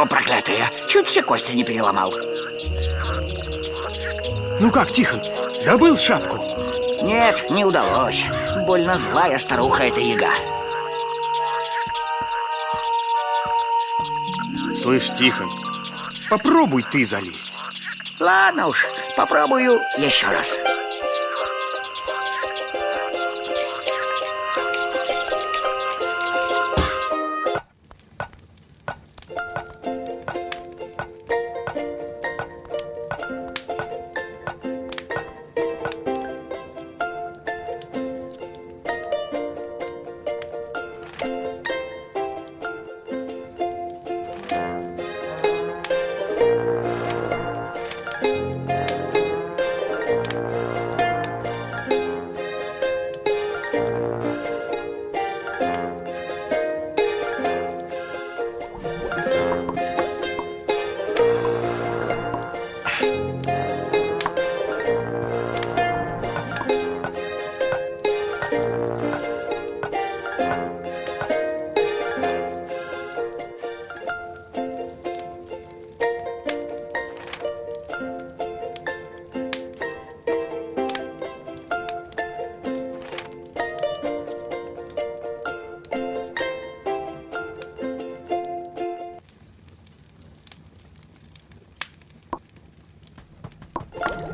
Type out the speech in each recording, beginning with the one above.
Ведьма проклятая, чуть все кости не переломал. Ну как, Тихон, добыл шапку? Нет, не удалось. Больно злая старуха эта яга. Слышь, Тихон, попробуй ты залезть. Ладно уж, попробую еще раз.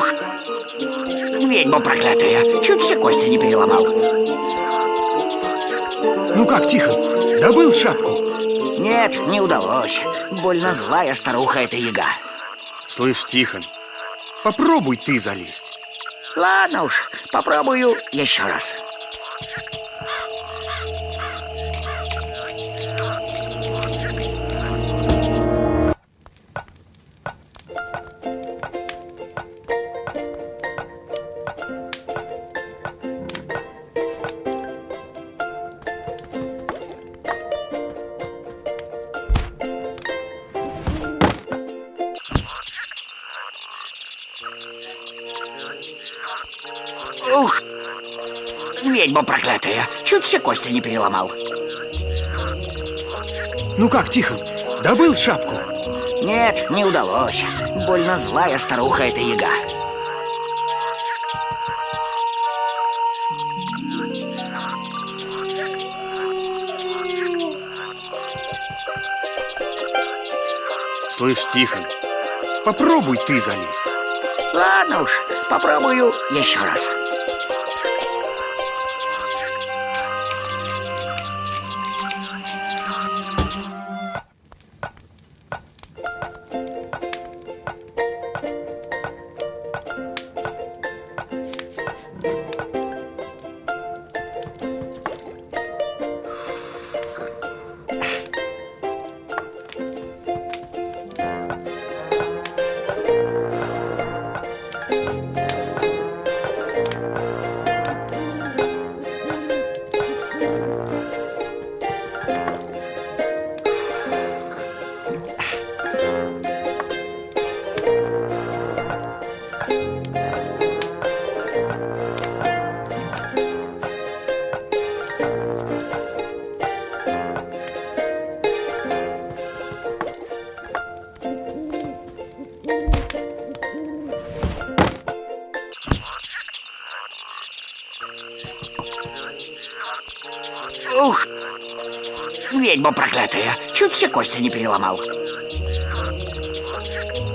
Ух! Ведьма проклятая, чуть все кости не переломал. Ну как, Тихон, добыл шапку? Нет, не удалось. Больно злая старуха эта яга. Слышь, Тихон, попробуй ты залезть. Ладно уж, попробую еще раз. Ведьма проклятая, чуть все кости не переломал. Ну как, Тихон, добыл шапку? Нет, не удалось. Больно злая старуха эта яга. Слышь, Тихон, попробуй ты залезть. Ладно уж, попробую еще раз. Ведьма проклятая, чуть все кости не переломал.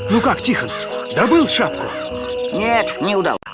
Ну как, Тихон, добыл шапку? Нет, не удалось.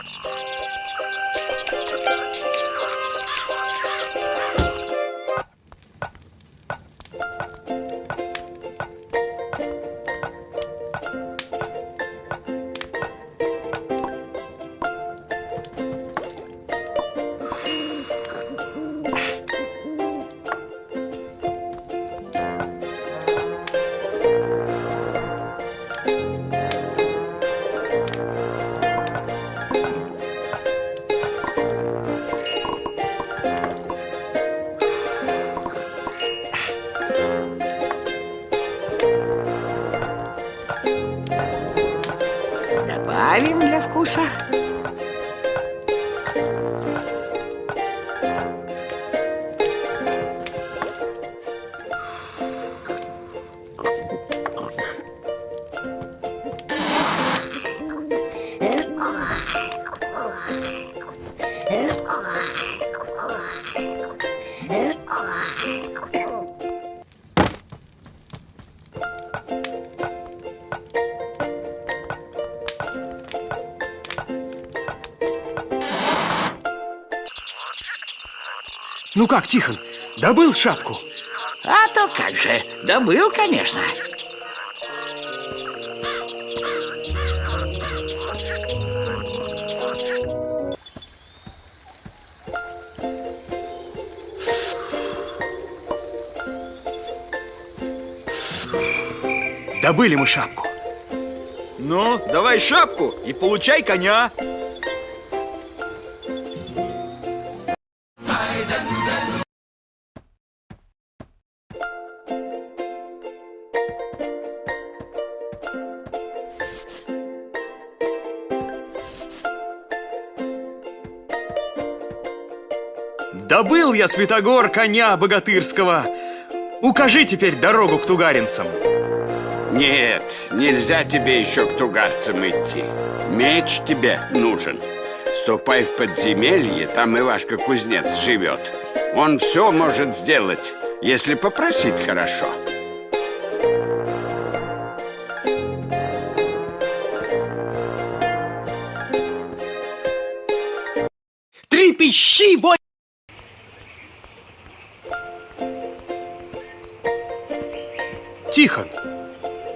Ну как, Тихон, добыл шапку? А то как же, добыл, конечно. Добыли мы шапку. Ну, давай шапку и получай коня. Добыл я, Святогор, коня богатырского. Укажи теперь дорогу к тугаринцам. Нет, нельзя тебе еще к тугарцам идти. Меч тебе нужен. Ступай в подземелье, там Ивашка Кузнец живет. Он все может сделать, если попросит хорошо. Трепещи, вой! Тихон,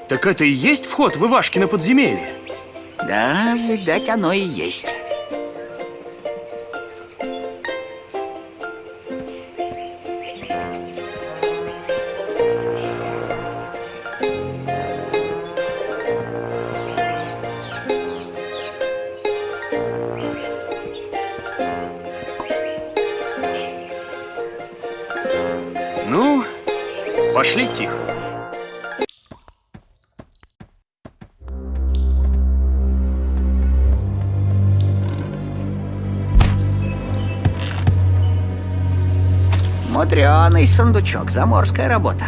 так это и есть вход в Ивашкино подземелье? Да, видать, оно и есть. Ну, пошли, Тихон. Мудреный сундучок, заморская работа.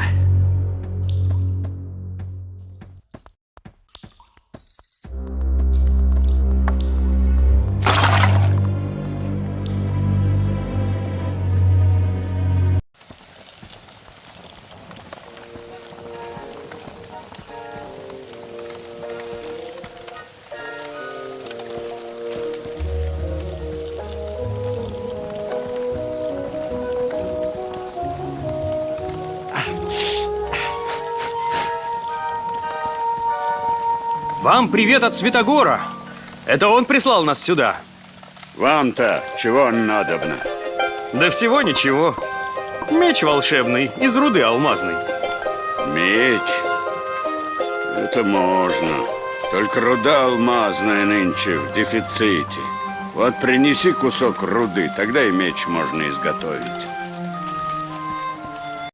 Вам привет от Святогора. Это он прислал нас сюда. Вам-то чего надобно? Да всего ничего. Меч волшебный из руды алмазной. Меч? Это можно. Только руда алмазная нынче в дефиците. Вот принеси кусок руды, тогда и меч можно изготовить.